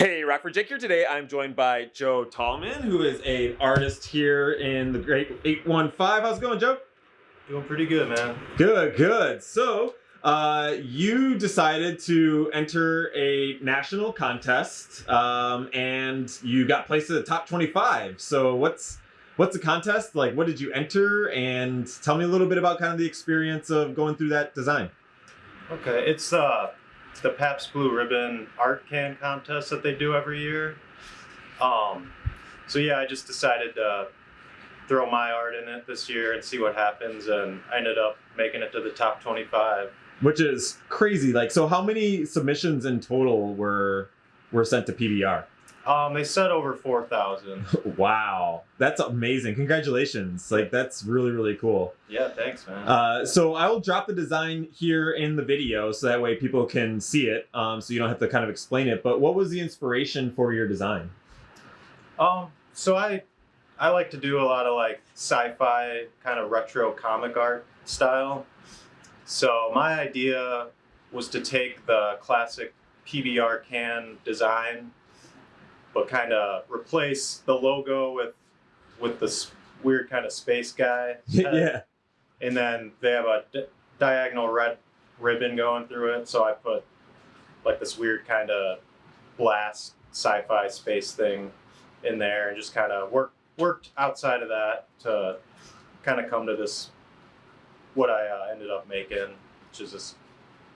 Hey, Rockford Jake here today. I'm joined by Joe Tallman, who is an artist here in the Great 815. How's it going, Joe? Doing pretty good, man. Good, good. So, uh, you decided to enter a national contest, um, and you got placed at the top 25. So, what's what's the contest like? What did you enter? And tell me a little bit about kind of the experience of going through that design. Okay, it's uh, the Pabst Blue Ribbon art can contest that they do every year. Um, so yeah, I just decided to throw my art in it this year and see what happens, and I ended up making it to the top 25. Which is crazy. Like, so how many submissions in total were were sent to PBR? Um, they said over 4,000. wow, that's amazing! Congratulations! Like, that's really really cool. Yeah, thanks, man. Uh, so I will drop the design here in the video, so that way people can see it. Um, so you don't have to kind of explain it. But what was the inspiration for your design? Um, so I I like to do a lot of like sci-fi kind of retro comic art style. So my idea was to take the classic PBR can design, but kind of replace the logo with with this weird kind of space guy. yeah. And then they have a di- diagonal red ribbon going through it. So I put like this weird kind of blast sci-fi space thing in there and just kind of work worked outside of that to kind of come to this what I uh, ended up making, which is this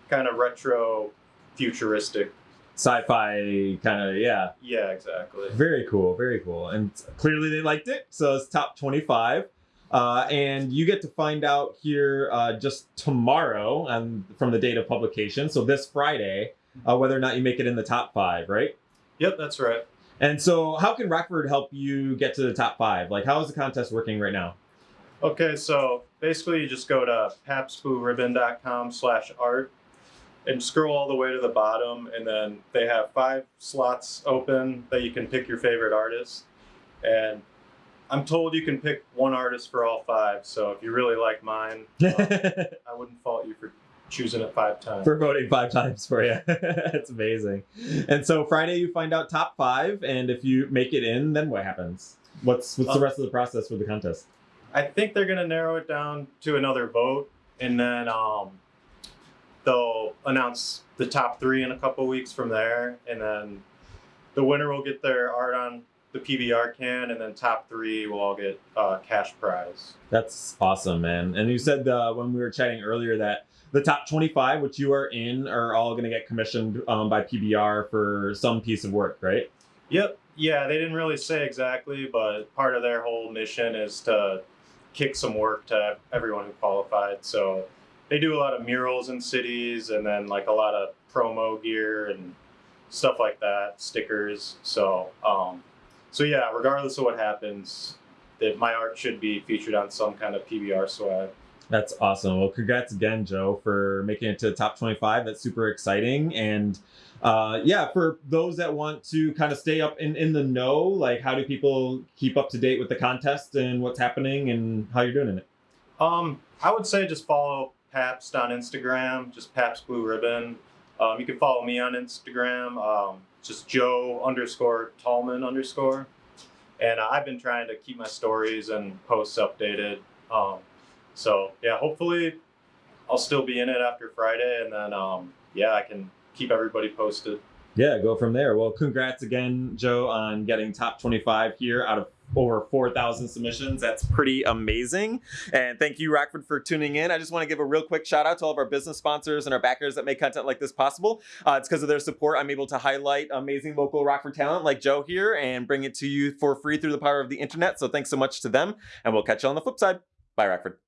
kind of retro futuristic. Sci-fi kind of yeah. Yeah, exactly. Very cool, very cool. And clearly they liked it. So it's top 25. Uh, and you get to find out here uh, just tomorrow um, from the date of publication. So this Friday, uh, whether or not you make it in the top five, right? Yep, that's right. And so how can Rockford help you get to the top five? Like how is the contest working right now? Okay, so basically you just go to pabstblueribbon.com slash art and scroll all the way to the bottom and then they have five slots open that you can pick your favorite artist. And I'm told you can pick one artist for all five, so if you really like mine, um, I wouldn't fault you for choosing it five times. for voting five times for you. That's amazing. And so Friday you find out top five, and if you make it in, then what happens? What's what's the Uh, rest of the process for the contest? I think they're gonna narrow it down to another vote, and then um, they'll announce the top three in a couple weeks from there, and then the winner will get their art on the PBR can, and then top three will all get uh, cash prize. That's awesome, man. And you said uh, when we were chatting earlier that the top 25, which you are in, are all going to get commissioned um, by PBR for some piece of work, right? Yep. Yeah, they didn't really say exactly, but part of their whole mission is to kick some work to everyone who qualified. So they do a lot of murals in cities and then like a lot of promo gear and stuff like that, stickers. So um so yeah, regardless of what happens, that my art should be featured on some kind of PBR swag. That's awesome. Well, congrats again, Joe, for making it to the top 25. That's super exciting. And uh, yeah, for those that want to kind of stay up in, in the know, like how do people keep up to date with the contest and what's happening and how you're doing in it? Um, I would say just follow Pabst on Instagram, just Pabst Blue Ribbon. Um, you can follow me on Instagram, um, just Joe underscore Tallman underscore. And uh, I've been trying to keep my stories and posts updated. Um, so yeah, hopefully I'll still be in it after Friday, and then um, yeah, I can keep everybody posted. Yeah, go from there. Well, congrats again, Joe, on getting top 25 here out of over 4,000 submissions. That's pretty amazing. And thank you, Rockford, for tuning in. I just want to give a real quick shout out to all of our business sponsors and our backers that make content like this possible. Uh, it's because of their support I'm able to highlight amazing local Rockford talent like Joe here and bring it to you for free through the power of the internet. So thanks so much to them. And we'll catch you on the flip side. Bye, Rockford.